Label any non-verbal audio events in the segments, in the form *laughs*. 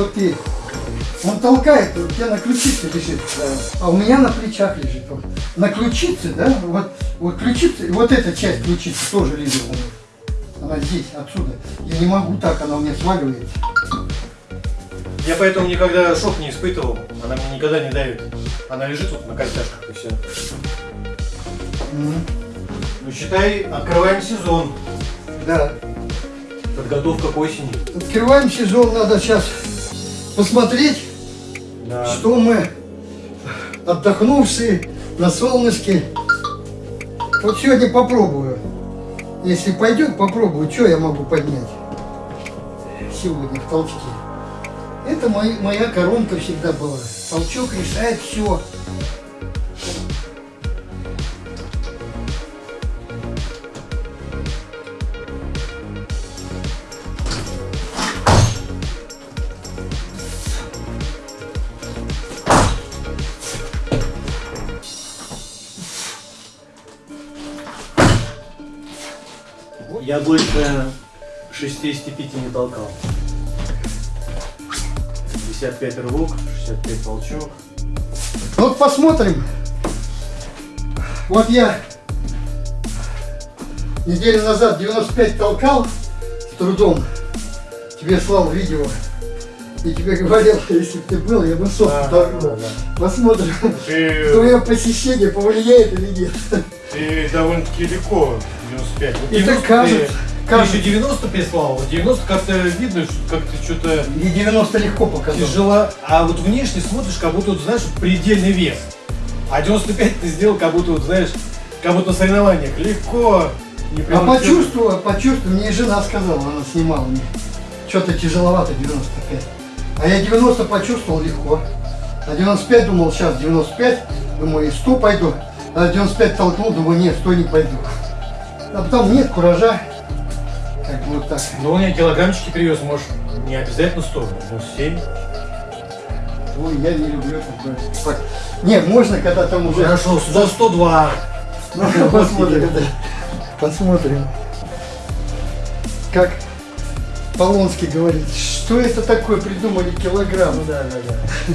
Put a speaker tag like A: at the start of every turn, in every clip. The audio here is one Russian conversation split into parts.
A: что ты. Он толкает, у тебя на ключице лежит, а у меня на плечах лежит. Вот. На ключице, да, вот, вот ключица, вот эта часть ключицы тоже лежит. Она здесь, отсюда. Я не могу так, она у меня сваливается.
B: Я поэтому никогда шок не испытывал. Она мне никогда не давит. Она лежит вот на костяшках и все.
A: Мгм.
B: Ну считай, открываем сезон.
A: Да.
B: Подготовка к осени.
A: Открываем сезон, надо сейчас посмотреть,
B: Да.
A: что мы отдохнувшие на солнышке. Вот сегодня попробую. Если пойдет, попробую, что я могу поднять сегодня в толчке. Это моя коронка всегда была. Толчок решает все.
B: Я больше 65 не толкал. 55 рывок, 65 толчок.
A: Вот посмотрим. Вот я неделю назад 95 толкал с трудом. Тебе слал видео. И тебе говорил, *laughs* если бы ты был, я бы
B: Да,
A: толкнул.
B: да, да.
A: Посмотрим,
B: Ты,
A: твое посещение повлияет или нет.
B: ты довольно-таки легко 95. Вот
A: И
B: 90
A: так кажется, кажется.
B: еще 90 прислал, вот 90 как-то видно, что как ты что-то
A: И 90 легко показал.
B: тяжело. А вот внешне смотришь, как будто, вот, знаешь, предельный вес. А 95 ты сделал, как будто, вот, знаешь, как будто на соревнованиях. Легко. Не
A: А почувствовала, почувствовала, мне жена сказала, она снимала мне. Что-то тяжеловато 95. А я 90 почувствовал легко. А 95 думал, сейчас 95, думаю, и 100 пойду. А 95 толкнул, думаю, нет, 100 не пойду. А потом нет куража. Как бы вот так.
B: Ну, он я килограммчики привез, может, не обязательно 100, но 7.
A: Ой, я не люблю такое. Так, Нет, можно, когда там уже...
B: Хорошо, за 102.
A: Ну, *laughs* посмотрим. Посмотрим. Как Полонский говорит, что это такое придумали килограмм?
B: Ну да, да, да.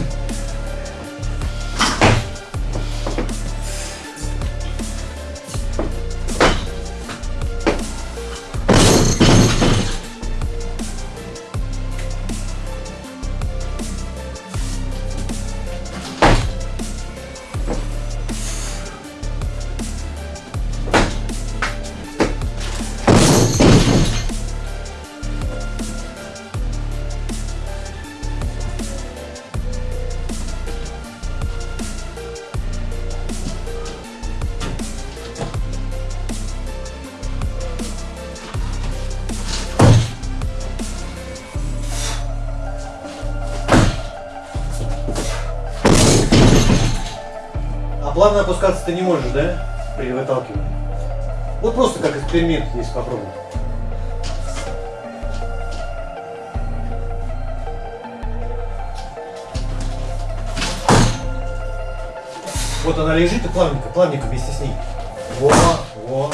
B: Плавно опускаться ты не можешь, да? При выталкивании. Вот просто как эксперимент, если попробовать. Вот она лежит и плавненько, плавненько вместе с ней. Во, во.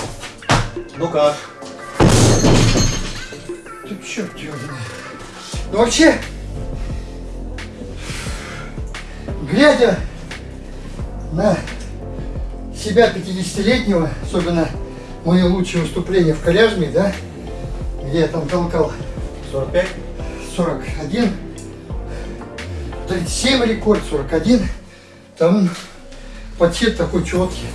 B: Ну как?
A: Ты его знает. Ну вообще, глядя себя 50-летнего, особенно мои лучшие выступления в Коляжме, да, где я там толкал
B: 45?
A: 41, 37 рекорд, 41, там подсчет такой четкий.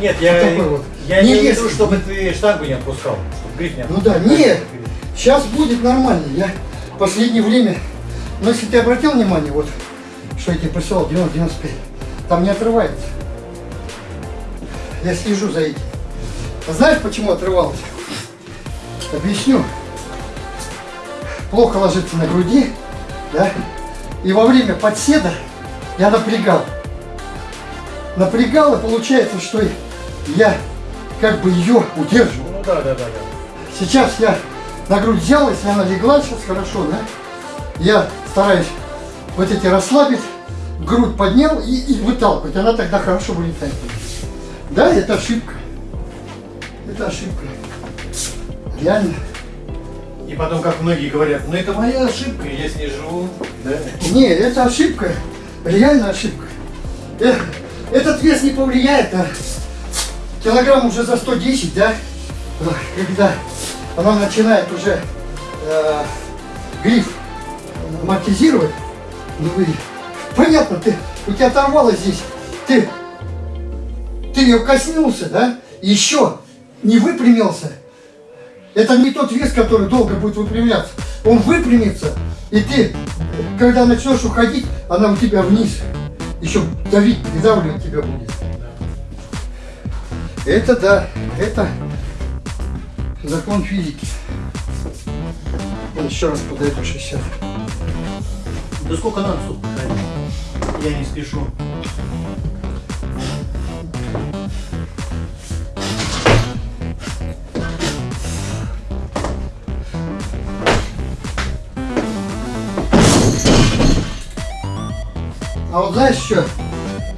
B: Нет, я,
A: такой вот.
B: я
A: Не
B: не вижу, чтобы ты штангу не отпускал, чтобы гриф не
A: Ну
B: отпускал.
A: да, нет, сейчас будет нормально. Я в последнее время, но если ты обратил внимание, вот, что я тебе присылал, 90-95, там не отрывается. Я слежу за этим. А знаешь, почему отрывалось? Объясню. Плохо ложится на груди, да, и во время подседа я напрягал. Напрягал, и получается, что я как бы ее удерживал.
B: Ну да, да, да, да.
A: Сейчас я на грудь взял, если она легла сейчас хорошо, да? Я стараюсь вот эти расслабить, грудь поднял и, и выталкивать. Она тогда хорошо вылетает. Да, это ошибка. Это ошибка. Реально.
B: И потом, как многие говорят, ну это моя ошибка, я с ней живу. Да?
A: Не, это ошибка. Реально ошибка. Э, Этот вес не повлияет, а килограмм уже за 110, да? Когда она начинает уже э, гриф амортизировать, ну вы, понятно, ты, у тебя оторвало здесь, ты, ты ее коснулся, да? Еще не выпрямился. Это не тот вес, который долго будет выпрямляться. Он выпрямится, и ты, когда начнешь уходить, она у тебя вниз. Еще давить, придавливать тебя будет. Это да, это закон физики. Еще раз подойду 60.
B: Да сколько надо, ходить? Я не спешу.
A: А вот знаешь что?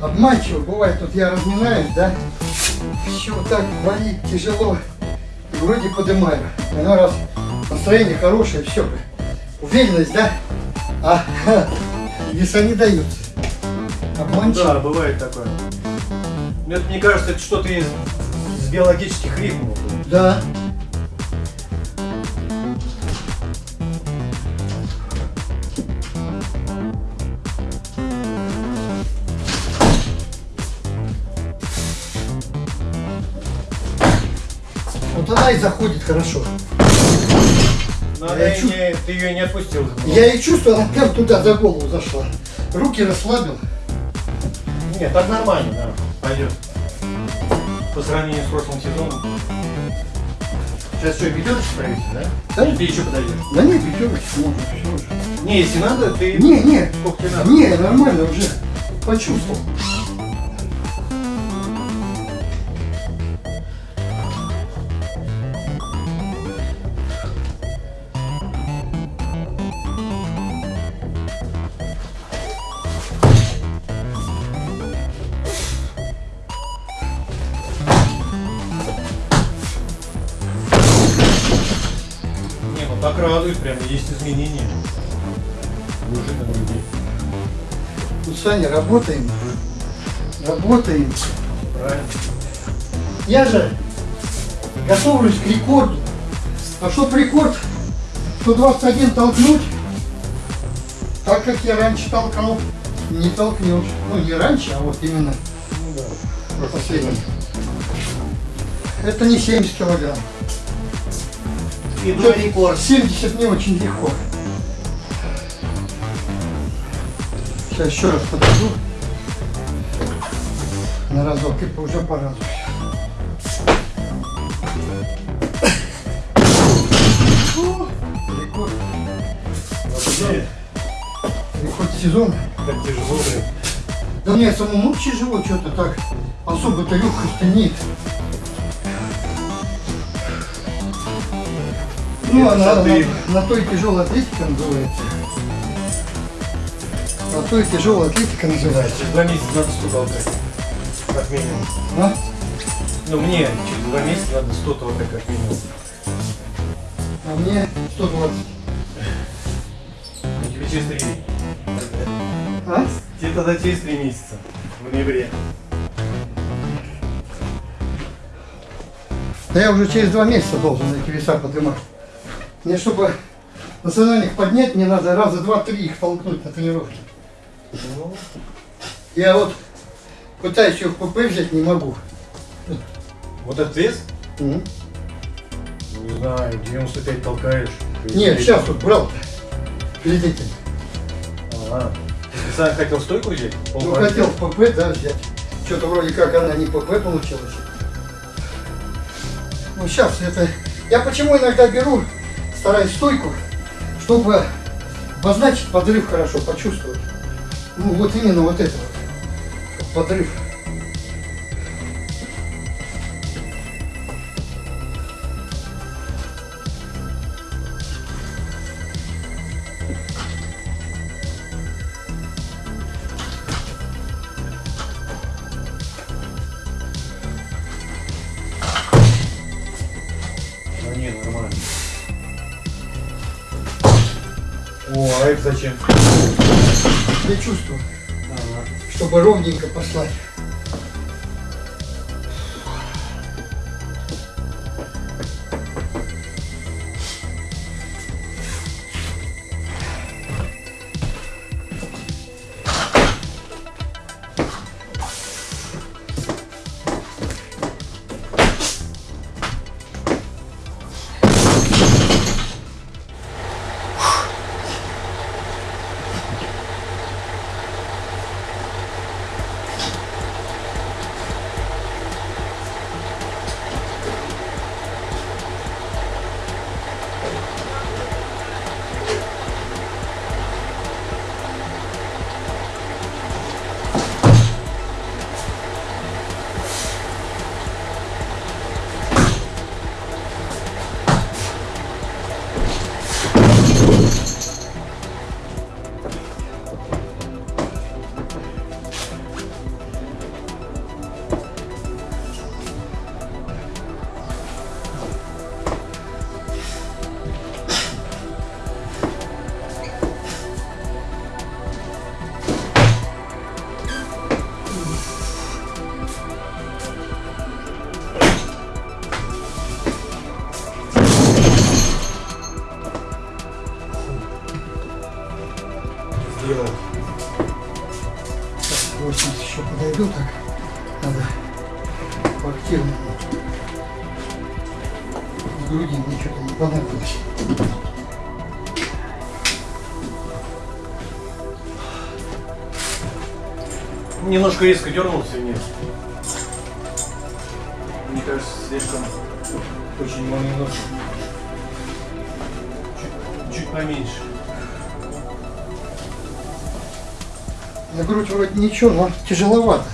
A: Обманчиво бывает, вот я разминаюсь, да? Все вот так болит, тяжело. И вроде поднимаю. Оно раз настроение хорошее, все. Уверенность, да? А *laughs* веса не дают. Обманчиво.
B: Да, бывает такое. Ну, это, мне кажется, это что-то из, из биологических ритмов.
A: Да. Вот она и заходит хорошо.
B: Но
A: Я
B: она и
A: чу-
B: не- ты ее не отпустил.
A: Я и чувствую, она прям туда за голову зашла. Руки расслабил.
B: Нет, так нормально, да. Пойдет. По сравнению с прошлым сезоном. Сейчас что, пятерочку проверите, да?
A: Да.
B: Или ты еще подойдешь?
A: Да нет, пятерочки можно, все уже.
B: Не, если надо, ты...
A: Не, не,
B: Сколько тебе надо?
A: не, нормально уже. Почувствовал. Работаем. Работаем.
B: Правильно.
A: Я же готовлюсь к рекорду. А чтоб рекорд 121 толкнуть, так как я раньше толкал, не толкнешь. Ну, не раньше, а вот именно
B: Ну да.
A: последний. Это не 70 килограмм.
B: И рекорд.
A: 70 не очень легко. Сейчас еще раз подойду. На разок и уже по разу. Рекорд, рекорд сезона.
B: как тяжело, блин.
A: Да мне самому тяжело что-то так. Особо-то легкости нет. Ну, она,
B: ты-
A: на, на то и тяжелая атлетика называется. На то и тяжелая атлетика называется.
B: Через два месяца надо 100 толкать. Как минимум.
A: А?
B: Ну мне через два месяца надо 100 толкать как минимум.
A: А мне 120.
B: Ну, тебе через три.
A: А?
B: Тебе тогда через три месяца. В ноябре.
A: Да я уже через два месяца должен эти веса поднимать. Мне, чтобы национальных поднять, мне надо раза два-три их толкнуть на тренировке.
B: Ну,
A: Я вот пытаюсь ее в ПП взять, не могу.
B: вот этот вес,
A: Мгм.
B: не знаю, 95 толкаешь.
A: Нет, сейчас вот брал перед этим.
B: Ага. Ты сам хотел стойку взять?
A: Ну,
B: Полмарафона?
A: хотел в ПП, да, взять. Что-то вроде как она не ПП получилась. Ну, сейчас это... Я почему иногда беру, стараюсь стойку, чтобы обозначить подрыв хорошо, почувствовать. Ну, вот именно вот это вот. Подрыв. Ровненько послать.
B: Немножко резко дернулся нет. Мне кажется, слишком очень молниеносно. Чуть, чуть поменьше.
A: На грудь вроде ничего, но тяжеловато.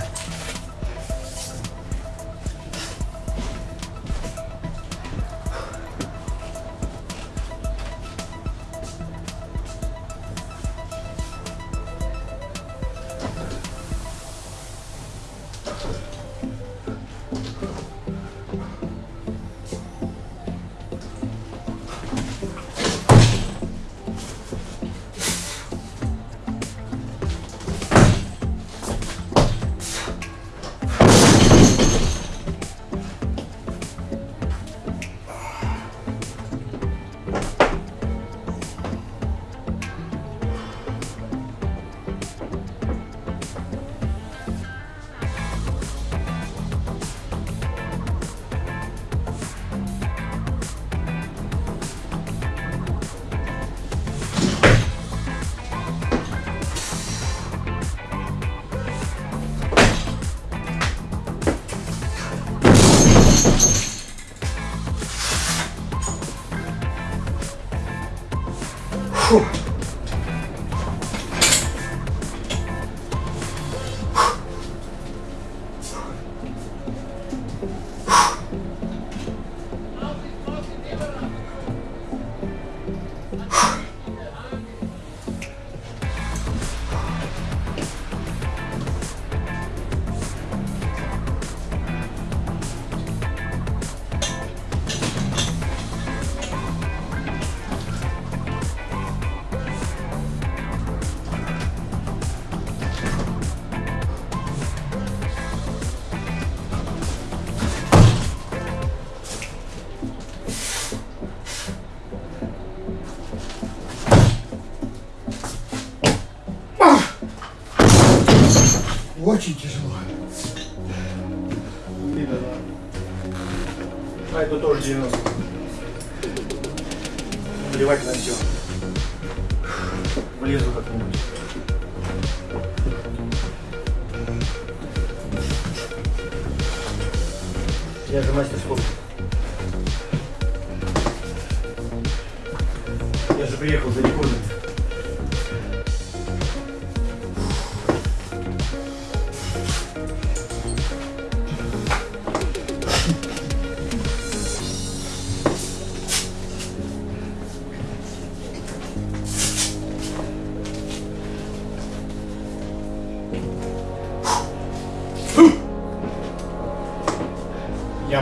B: 酷。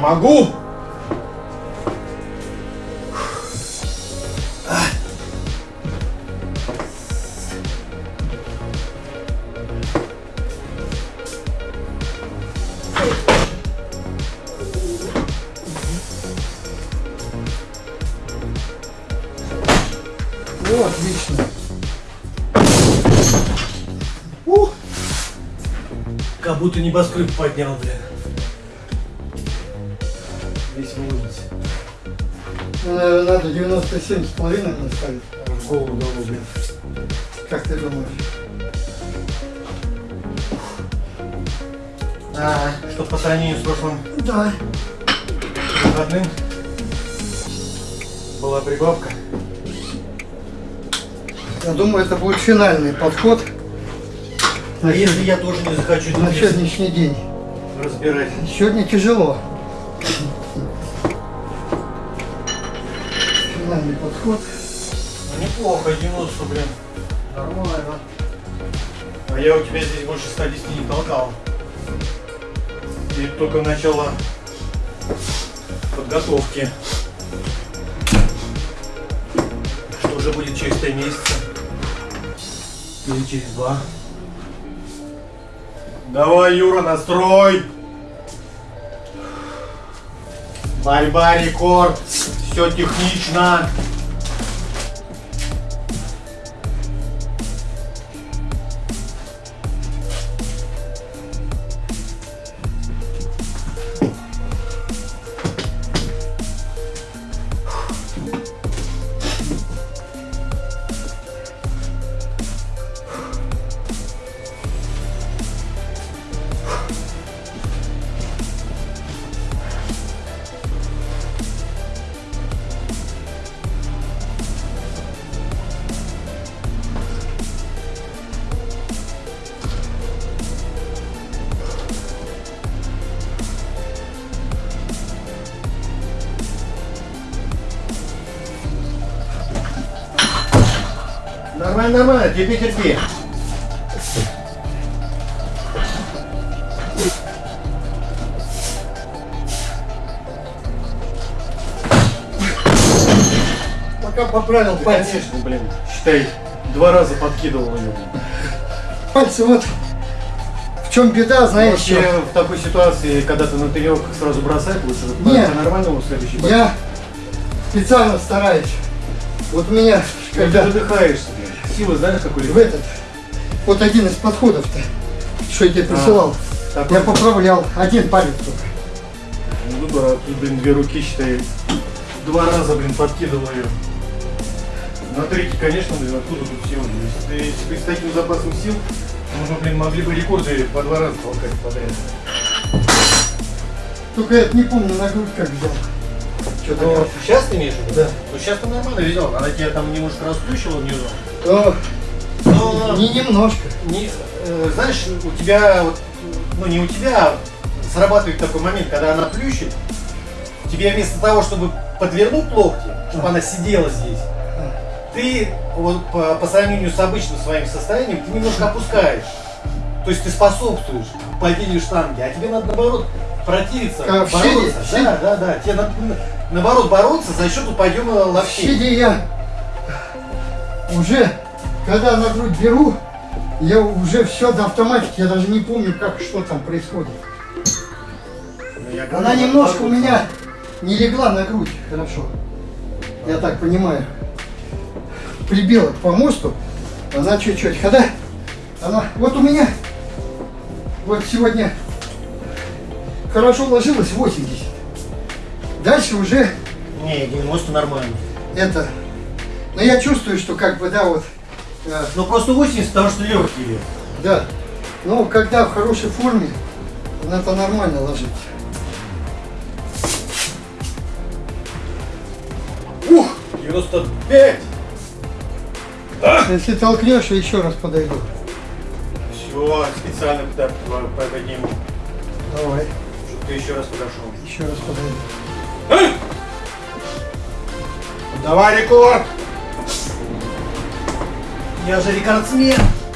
B: могу.
A: О, отлично. Ух.
B: Как будто небоскреб поднял, блядь.
A: Наверное, надо 97 с половиной наставить.
B: В голову блин.
A: Как ты думаешь?
B: А, что по сравнению с прошлым
A: Да.
B: выходным была прибавка.
A: Я думаю, это будет финальный подход
B: А если я тоже не захочу
A: на сегодняшний день.
B: разбирать?
A: Сегодня тяжело. Финальный подход.
B: Ну неплохо, 90, блин. Нормально. А я у тебя здесь больше 110 не толкал. И только начало подготовки. Что уже будет через 3 месяца. Или через 2. Давай, Юра, настрой! Борьба, рекорд! Все технично! Нормально, нормально, терпи, терпи.
A: Пока поправил
B: Да,
A: пальцы.
B: конечно, блин. Считай, два раза подкидывал ее.
A: Пальцы вот в чем беда, знаешь,
B: Вообще,
A: что?
B: в такой ситуации, когда ты на тренировках сразу бросать, лучше
A: Нет.
B: нормального следующий бой.
A: Я специально стараюсь. Вот у меня,
B: Когда ты выдыхаешься, блин. Силы знаешь, какой
A: в этот, вот один из подходов-то, что я тебе присылал,
B: Так,
A: я поправлял один палец только.
B: Ну, да, тут, блин, две руки, считай, два раза, блин, подкидывал ее. На третий, конечно, блин, откуда тут силы? Если, ты- с таким запасом сил, мы бы, блин, могли бы рекорды по два раза толкать подряд.
A: Только я не помню на грудь как взял. Что-то
B: Ну, сейчас ты имеешь в виду?
A: Да.
B: Ну, сейчас ты нормально везел, она тебя там немножко расплющила внизу.
A: О,
B: Но,
A: не немножко.
B: не, э, знаешь, у тебя, вот, ну не у тебя, а срабатывает такой момент, когда она плющит, тебе вместо того, чтобы подвернуть локти, чтобы она сидела здесь, ты вот по, по сравнению с обычным своим состоянием, ты немножко опускаешь. То есть ты способствуешь падению штанги, а тебе надо наоборот противиться,
A: А, в
B: бороться.
A: щеде.
B: Да, да, да. Тебе надо наоборот бороться за счет подъема локтей.
A: щеде я уже, когда на грудь беру, я уже все до автоматики, я даже не помню, как что там происходит.
B: Ну,
A: Она немножко у меня не легла на грудь, хорошо. Я так понимаю. Прибила к помосту, она чуть-чуть. Когда она, вот у меня, вот сегодня хорошо ложилась 80. Дальше уже
B: Не, 90 нормально.
A: это, но я чувствую, что как бы, да, вот, э,
B: Ну просто 80, потому что легкие.
A: да. Но когда в хорошей форме, она-то нормально ложится. Ух!
B: 95!
A: Если толкнешь, я еще раз подойду.
B: Все, специально туда подниму,
A: Давай,
B: чтобы ты еще раз подошел.
A: еще раз подойду.
B: Давай рекорд! Я же рекордсмен!
A: Вот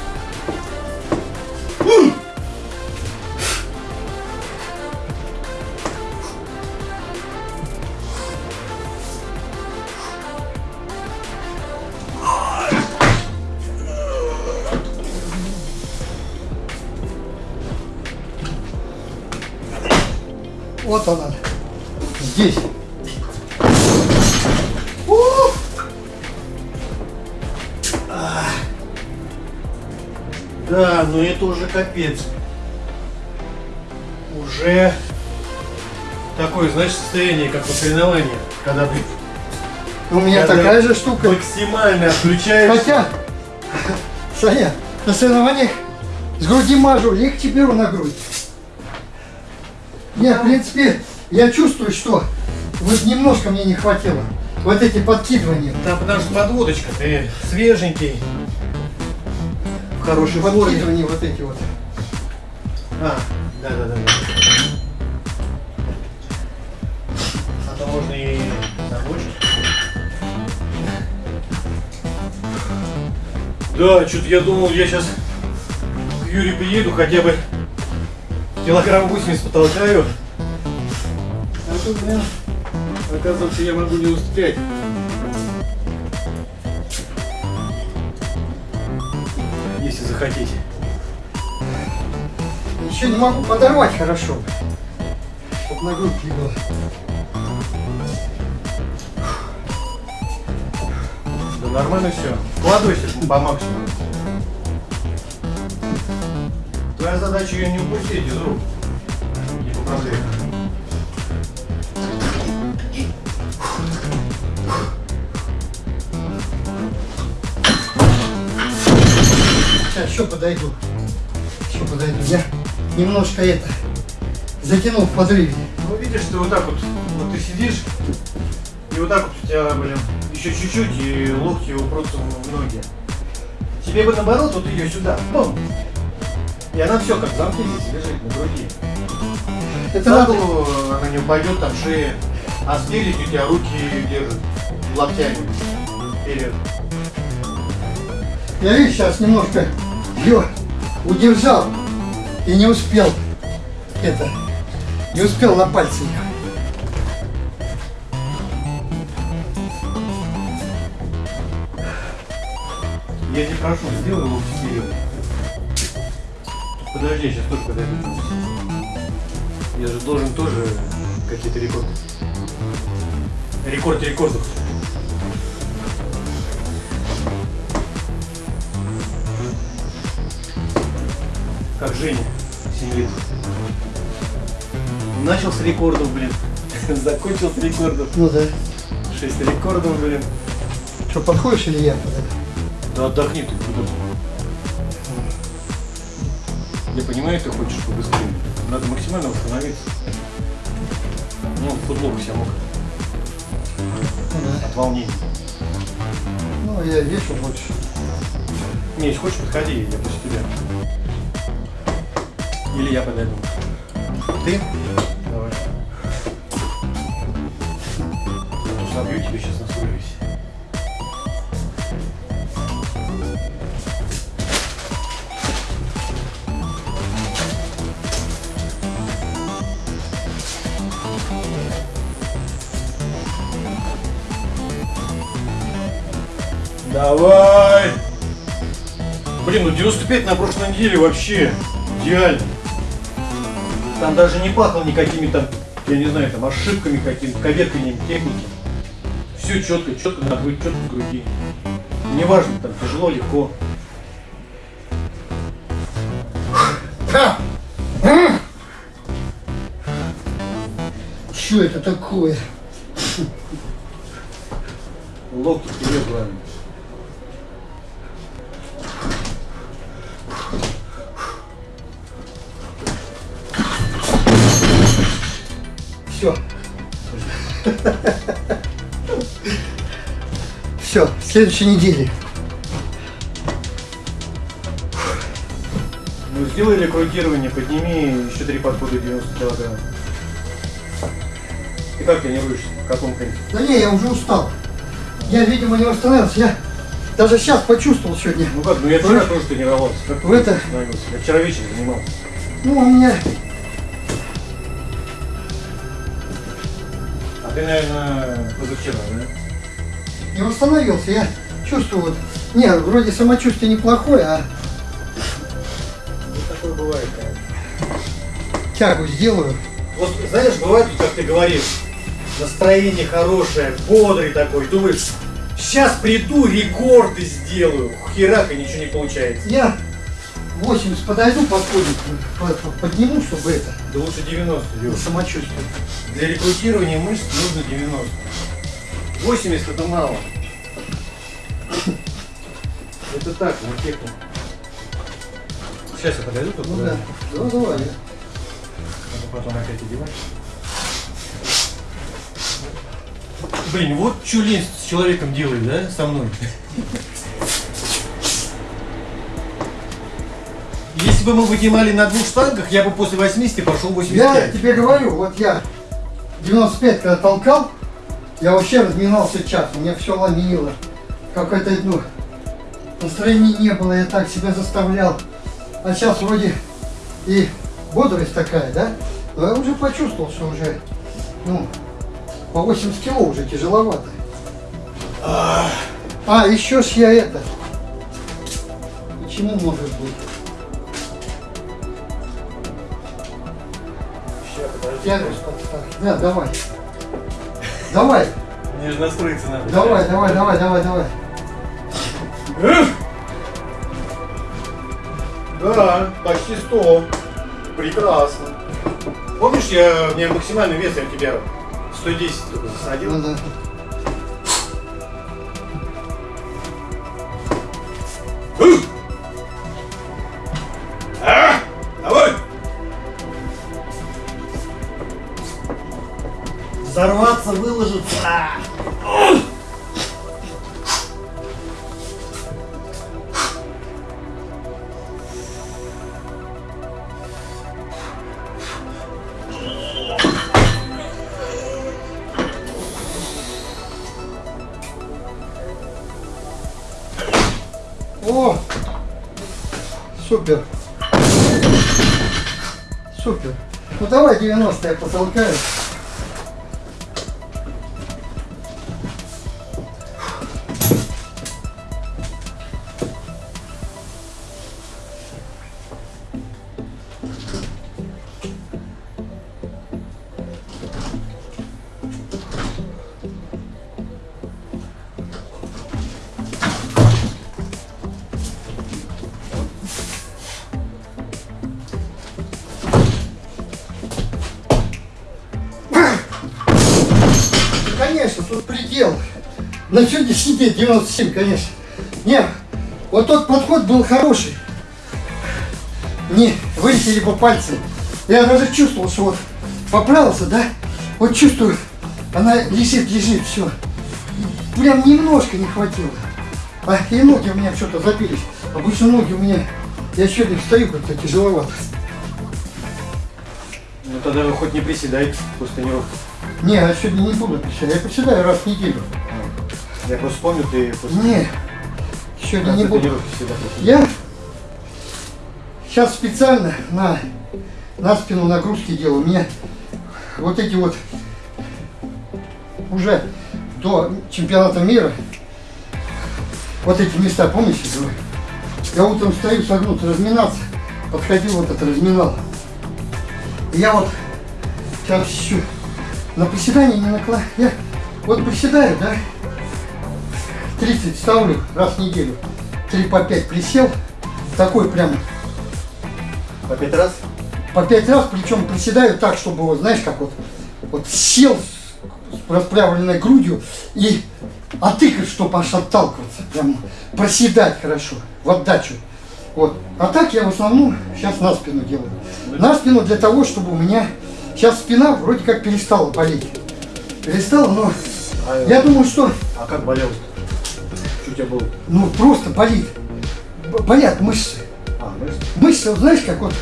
B: Но это уже капец. Уже такое, знаешь, состояние, как на соревнованиях, когда, блин,
A: У меня
B: Когда
A: такая же штука.
B: максимально отключаешься.
A: Хотя, Саня, на соревнованиях с груди мажу, легче беру на грудь. Нет, в принципе, я чувствую, что вот немножко мне не хватило. Вот эти подкидывания.
B: Да, потому что подводочка, ты свеженький, в хорошей форме.
A: Подкидывания вот эти вот.
B: А, да, да, да. да. А то можно и забочить. Да, что-то я думал, я сейчас к Юре приеду, хотя бы килограмм 80 потолкаю. А тут, блин, оказывается, я могу не успеть. Захотите.
A: Еще не могу подорвать хорошо. Чтоб на грудь легло.
B: Да нормально все. Вкладывайся по максимуму. Твоя задача ее не упустить из рук. Не по
A: Сейчас еще подойду. Еще подойду. Я немножко это затянул в подрыве.
B: Ну видишь, ты вот так вот, вот ты сидишь, и вот так вот у тебя, блин, еще чуть-чуть, и локти упрутся в ноги. Тебе бы наоборот вот ее сюда, бум! И она все как в замке здесь лежит на груди.
A: Это
B: голову она не упадет, там шея, а спереди у тебя руки держат локтями. Вперед.
A: Я видишь, сейчас немножко ее удержал и не успел это, не успел на пальцы их.
B: Я тебя прошу, сделай локти вперед. Подожди, я сейчас тоже подойду. Я же должен тоже какие-то рекорды. Рекорд рекордов. Как Женя, 7 лет. Начал с рекордов, блин. *laughs* Закончил с рекордов.
A: Ну да.
B: 6 рекордов, блин.
A: Что, подходишь или я?
B: Да отдохни ты, куда Я понимаю, ты хочешь побыстрее. Надо максимально восстановиться. Ну, футбол вся мокрый
A: Ну да.
B: от волнения.
A: Ну, я вешу больше.
B: Не, если хочешь, подходи, я после тебя. Или я подойду.
A: Ты?
B: Давай. То собью тебе сейчас на свой весь. Давай! Блин, ну 95 на прошлой неделе вообще идеально. Там даже не пахло никакими там, я не знаю, там ошибками какими-то, коверканием техники. Все четко, четко на грудь, четко в груди. Неважно, там тяжело, легко.
A: Что это такое?
B: Локти вперед, главное.
A: Все. Все, следующей неделе.
B: Ну, сделай рекрутирование, подними еще три подхода 90 килограмм. Ты как тренируешься? В каком темпе?
A: Да не, я уже устал. Я, видимо, не восстановился. Я даже сейчас почувствовал сегодня.
B: Ну как, ну я вчера тоже тренировался. Как
A: В это-?
B: Я вчера вечером занимался.
A: Ну, у меня
B: ты, наверное, позавчера, да?
A: не восстановился. Я чувствую вот. Не, вроде самочувствие неплохое, а
B: Ну, такое бывает, конечно.
A: тягу сделаю.
B: Вот знаешь, бывает, как ты говоришь, настроение хорошее, бодрый такой, думаешь, сейчас приду, рекорды сделаю. Херак, и ничего не получается.
A: Я 80 подойду, подходит, по- по- подниму, чтобы это,
B: Да лучше 90
A: для
B: Лёш.
A: самочувствия.
B: Для рекрутирования мышц нужно 90. 80 это мало. Это так, на технику. Сейчас я подойду тут.
A: Ну да, ну давай.
B: Надо потом опять одевать. Блин, вот что лень с человеком делает, да, со мной? Если бы мы вынимали на двух штангах, я бы после 80 пошел
A: Я
B: 85.
A: тебе говорю, вот я 95 когда толкал, я вообще разминался час, меня все ломило. Какое-то, ну, настроения не было, я так себя заставлял. А сейчас вроде и бодрость такая, да? Но я уже почувствовал, что уже, ну, по 80 кило уже тяжеловато. А, еще ж я это. Почему может быть?
B: Подожди.
A: Да, давай. Давай,
B: Мне же настроиться надо.
A: давай, давай, давай, давай, давай.
B: Да, почти 100. Прекрасно. Помнишь, я, у меня максимальный вес, я у тебя 110 только засадил?
A: Ну да.
B: Давай
A: 90 я Предел. На сегодняшний день 97, конечно. Не, вот тот подход был хороший. Не, вылетели по пальцам. Я даже чувствовал, что вот поправился, да? Вот чувствую, она лежит, лежит, все. Прям немножко не хватило. А и ноги у меня что-то забились. Обычно ноги у меня, я сегодня стою как-то тяжеловато.
B: Ну тогда вы хоть не приседайте после тренировки.
A: Не, я сегодня не буду приседать. Я приседаю раз в неделю.
B: Я просто помню, ты после
A: Не, сегодня не буду. Я сейчас специально на, на спину нагрузки делаю. У меня вот эти вот уже до чемпионата мира вот эти места, помните? Я утром стою согнуться, разминаться. Подходил вот это, разминал. И я вот сейчас еще на приседание не накладываю. Я вот приседаю, да, 30 ставлю раз в неделю. 3 по 5 присел. Такой прям
B: По пять раз?
A: по 5 раз, причем приседаю так, чтобы, вот, знаешь, как вот, вот сел с расправленной грудью и отыкать, чтобы аж отталкиваться. Прям проседать хорошо, в отдачу. Вот. А так я в основном сейчас на спину делаю. На спину для того, чтобы у меня сейчас спина вроде как перестала болеть. Перестала, но
B: А,
A: я думаю, что
B: а как болел? Что у тебя был?
A: ну просто болит. Болят мышцы.
B: А, мышцы?
A: Мышцы, знаешь, как вот...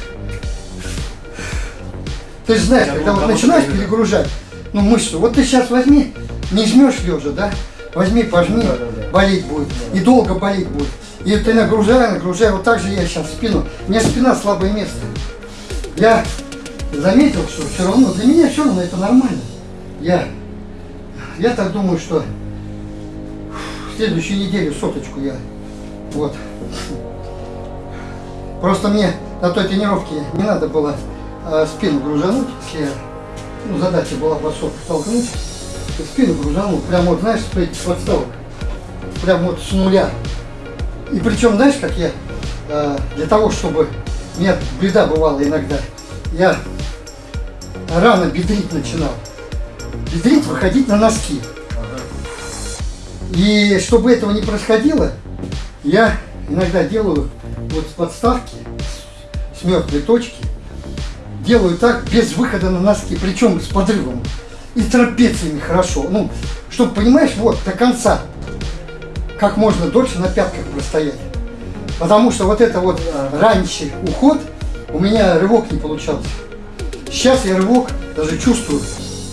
A: Ты же знаешь,
B: Я
A: когда
B: думал,
A: вот начинаешь
B: перегружать.
A: ну, мышцу, вот ты сейчас возьми, не жмешь лежа, да? Возьми, пожми,
B: Да, да, да.
A: болеть будет. И долго болеть будет. И ты нагружай, нагружай, вот так же я сейчас спину. У меня спина слабое место. Я заметил, что все равно, для меня все равно это нормально. Я, я так думаю, что в следующей неделе соточку я вот Просто мне на той тренировке не надо было э, спину гружануть, если я- ну, задача была бросок толкнуть, и спину гружанул, прям вот, знаешь, с подставок, прям вот с нуля. И причем, знаешь, как я э, для того, чтобы... Меня беда бывала иногда. Я рано бедрить начинал. Бедрить, выходить на носки. И чтобы этого не происходило, я иногда делаю вот с подставки, с мертвой точки, делаю так без выхода на носки, причем с подрывом. И трапециями хорошо. Ну, чтобы, понимаешь, вот до конца, как можно дольше на пятках простоять. Потому что вот это вот раньше уход, у меня рывок не получался. Сейчас я рывок даже чувствую.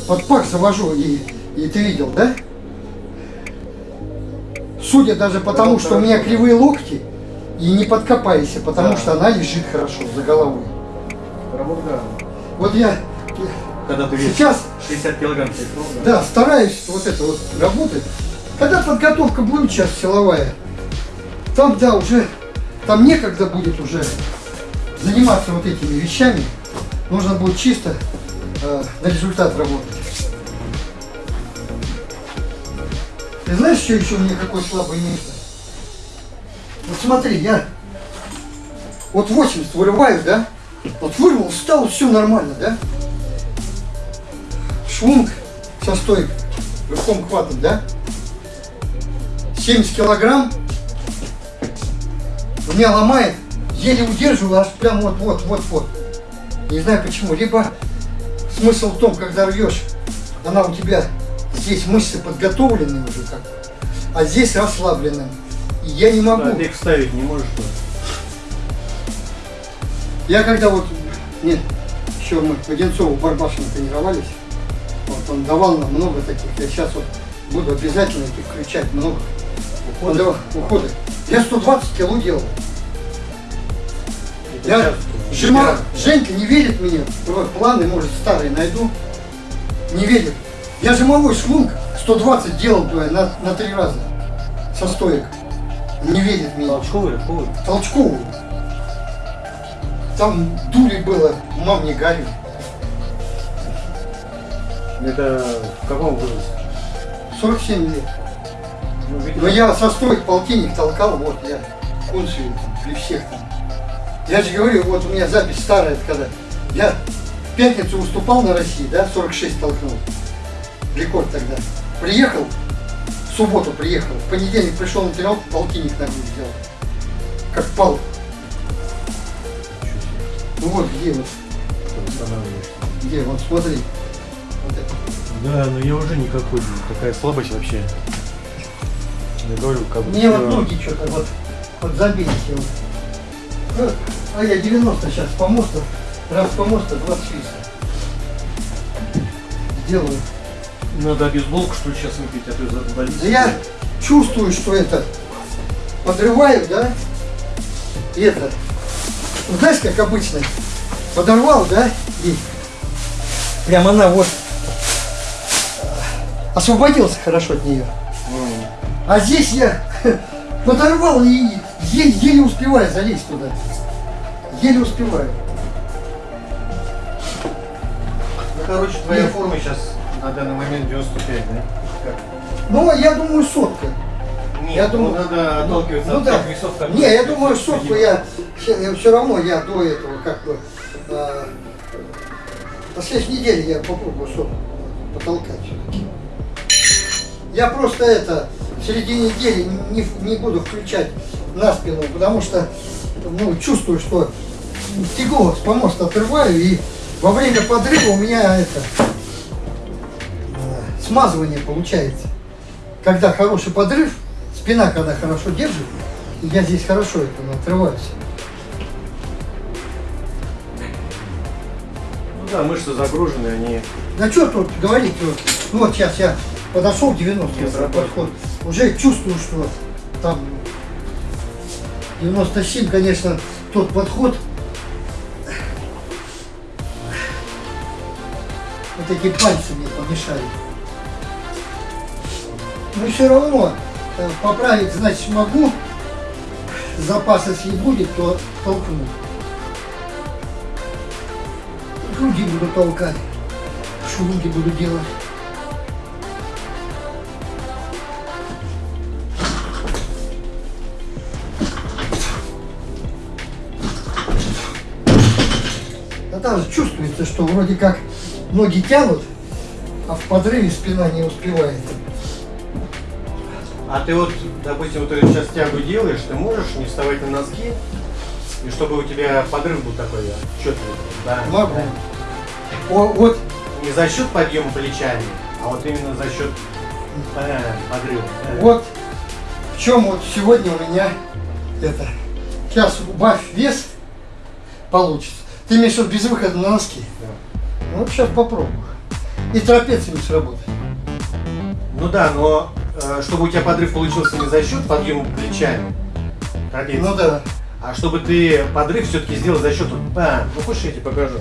A: Под пах завожу, и, и ты видел, да? Судя даже потому, что у меня кривые локти, и не подкопайся, потому
B: Да.
A: что она лежит хорошо за головой.
B: Работа, да.
A: Вот я
B: Когда ты
A: сейчас
B: 60 килограмм пришел,
A: Да, стараюсь вот это вот работать. Когда подготовка будет сейчас силовая, там, да, уже, там некогда будет уже заниматься вот этими вещами. Нужно будет чисто э, на результат работать. Ты знаешь, что еще у меня какое слабое место? Вот смотри, я вот 80 вырываю, да? Вот вырвал, встал, все нормально, да? Швунг со стойкой, рывком хватом, да? 70 килограмм меня ломает, еле удерживаю, аж прям вот, вот, вот, вот. Не знаю почему. Либо смысл в том, когда рвешь, она у тебя здесь мышцы подготовлены уже как, а здесь расслаблены. И я не могу.
B: Да, ты их вставить не можешь, что?
A: Я когда вот, нет, еще мы в Одинцово в Барбашино тренировались, вот он давал нам много таких, я сейчас вот буду обязательно этих включать много.
B: Уходы?
A: уходы. Я 120 кило делал.
B: Это
A: Я
B: сейчас
A: Жима. Женька не верит мне, вот планы, может, старые найду. Не верит. Я жимовой швунг 120 делал туда на, на три раза со стоек. Не верит мне.
B: Толчковый, рывковый?
A: Толчковую. Там дури было, мам не горю.
B: Это в каком возрасте?
A: 47 лет.
B: Ну, видимо,
A: Но я со стоек полтинник толкал, вот я кунцию при всех там. Я же говорю, вот у меня запись старая, когда я в пятницу выступал на России, да, 46 толкнул. Рекорд тогда. Приехал, в субботу приехал, в понедельник пришел на тренировку, полтинник на грудь сделал. Как пал. Ну вот где вот, где, вот смотри. Вот это.
B: Да, но я уже никакой, такая слабость вообще. Я говорю, как бы...
A: Мне вот ноги что-то вот, вот забились. Вот. А я 90 сейчас по мосту, раз по мосту 20 чисто. Делаю.
B: Надо бейсболку, что ли, сейчас выпить, а то за болит.
A: Да я чувствую, что это подрываю, да? И это, ну, знаешь, как обычно, подорвал, да? И прям она вот а, освободился хорошо от нее. А здесь я *laughs* подорвал и еле, еле успеваю залезть туда. Еле успеваю.
B: Ну, короче, твоя форма сейчас на данный момент 95, да? Как?
A: Ну, я думаю, сотка.
B: Нет,
A: Я
B: ну,
A: думаю-
B: надо отталкиваться
A: ну
B: от
A: да.
B: весов, которые...
A: Не, я думаю, сотку
B: Видимо.
A: я, все равно я до этого как бы э, на следующей неделе я попробую сотку потолкать. Я просто это в середине недели не, не буду включать на спину, потому что ну, чувствую, что тягло с помоста отрываю и во время подрыва у меня это э, смазывание получается. Когда хороший подрыв, спина когда хорошо держит, я здесь хорошо это отрываюсь.
B: Ну да, мышцы загружены, они...
A: Да что тут говорить, вот, ну вот сейчас я подошел 90
B: Не сработает.
A: подход, уже чувствую, что там 97, конечно, тот подход, вот эти пальцы мне помешали. Но все равно э, поправить, значит, могу. Запас, если будет, то толкну. Руки буду толкать, шуруги буду делать. даже чувствуется, что вроде как ноги тянут, а в подрыве спина не успевает.
B: А ты вот, допустим, вот ты сейчас тягу делаешь, ты можешь не вставать на носки, и чтобы у тебя подрыв был такой отчетливый, да?
A: Могу.
B: Да.
A: О, вот,
B: Не за счет подъема плечами, а вот именно за счет э, подрыва. да.
A: вот в чем вот сегодня у меня это. Сейчас убавь вес, получится. Ты имеешь в виду без выхода на носки?
B: Да.
A: Ну, Вот сейчас попробую. И трапеция не сработает.
B: Ну да, но э, чтобы у тебя подрыв получился не за счет подъема плечами, трапеции,
A: Ну да.
B: а чтобы ты подрыв все-таки сделал за счет... А, ну хочешь я тебе покажу?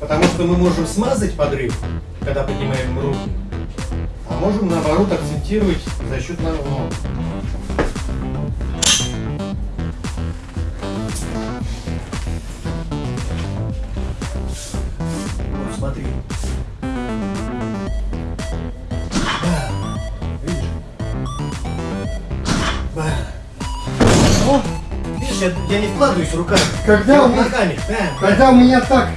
B: Потому что мы можем смазать подрыв, когда поднимаем руки, а можем наоборот акцентировать за счет ног. Я, я не вкладываюсь руками.
A: Когда
B: я
A: у
B: вот
A: меня-
B: ногами. Да, да.
A: Когда у меня так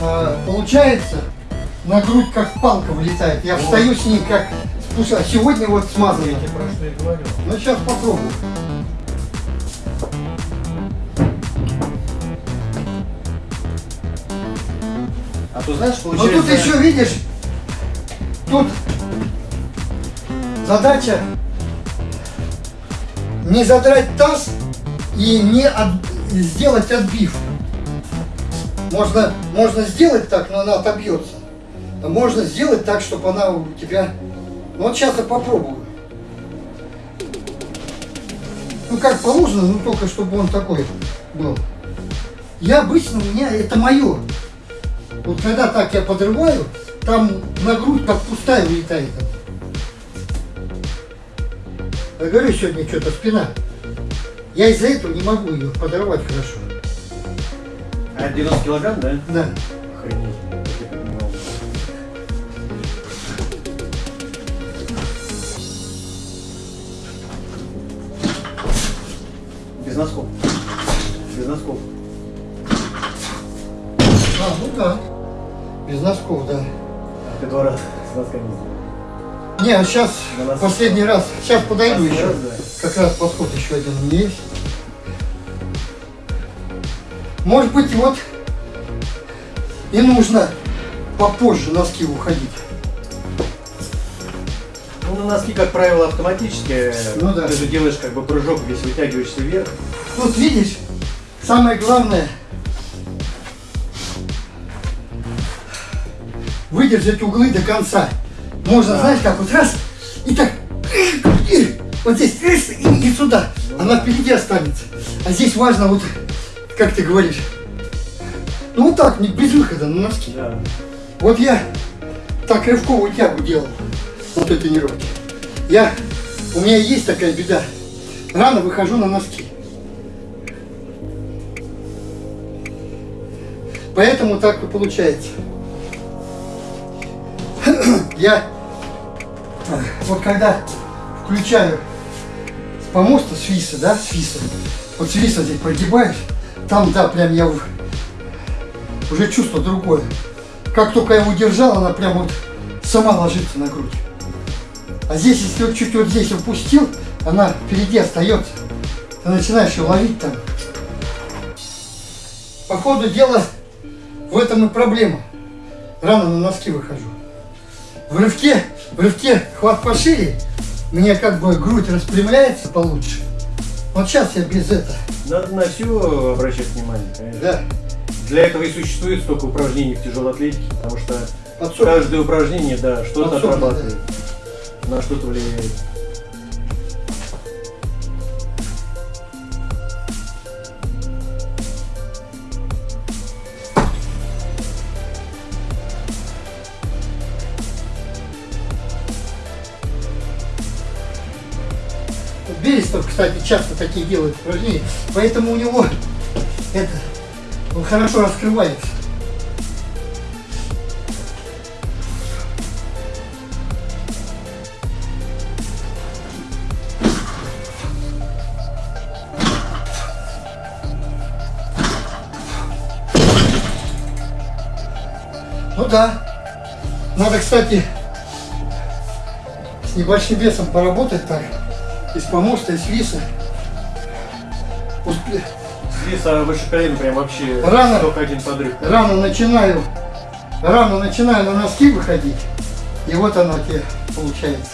A: а, получается, на грудь как палка вылетает, я встаю с ней как спуска. А сегодня вот смазано.
B: Я тебе про что и говорю.
A: Ну сейчас попробую.
B: А то знаешь,
A: Но
B: получается...
A: тут еще видишь, тут задача не задрать таз и не от- сделать отбив. Можно, можно сделать так, но она отобьется. А можно сделать так, чтобы она у тебя... Ну вот сейчас я попробую. Ну как положено, ну только чтобы он такой был. Я обычно, у меня это мое. Вот когда так я подрываю, там на грудь как пустая улетает. Я говорю, сегодня что-то спина. Я из-за этого не могу ее подорвать хорошо.
B: А 90 килограмм, да?
A: Да.
B: Охренеть. Без носков. Без носков.
A: А, ну да. Без носков, да.
B: А ты два раза с носками сделал.
A: Не, а сейчас последний раз. Сейчас подойду еще.
B: раз, да.
A: Как раз подход еще один у меня есть. Может быть, вот и нужно попозже носки уходить.
B: Ну, на носки, как правило, автоматически.
A: Ну да.
B: Ты же делаешь как бы прыжок, весь вытягиваешься вверх.
A: Тут видишь, самое главное выдержать углы до конца. Можно,
B: Да.
A: знаешь, как вот раз и так и вот здесь и сюда. Она впереди останется. А здесь важно вот, как ты говоришь, ну вот так, без выхода на носки.
B: Да.
A: Вот я так рывковую тягу делал на той тренировке. Я, у меня есть такая беда. Рано выхожу на носки. Поэтому так и получается. *clears throat* Я вот когда включаю с помоста с виса, да, с виса, вот с виса здесь прогибаешь, там, да, прям я уже чувство другое. Как только я удержал, она прям вот сама ложится на грудь. А здесь, если вот чуть вот здесь упустил, она впереди остается. Ты начинаешь ее ловить там. По ходу дела в этом и проблема. Рано на носки выхожу. В рывке, в рывке хват пошире, меня как бы грудь распрямляется получше. Вот сейчас я без этого.
B: Надо на все обращать внимание, конечно.
A: Да.
B: Для этого и существует столько упражнений в тяжелой атлетике, потому что
A: Подсоб-
B: каждое упражнение, да, что-то
A: Подсобно,
B: отрабатывает, на что-то влияет.
A: Кстати, часто такие делают упражнения, поэтому у него это, он хорошо раскрывается. да. Надо, кстати, с небольшим весом поработать так. Из помоста, из виса. Успе-
B: Здесь а, выше колена прям вообще
A: Рано.
B: только один подрыв.
A: Рано начинаю, рано начинаю на носки выходить. И вот она тебе получается.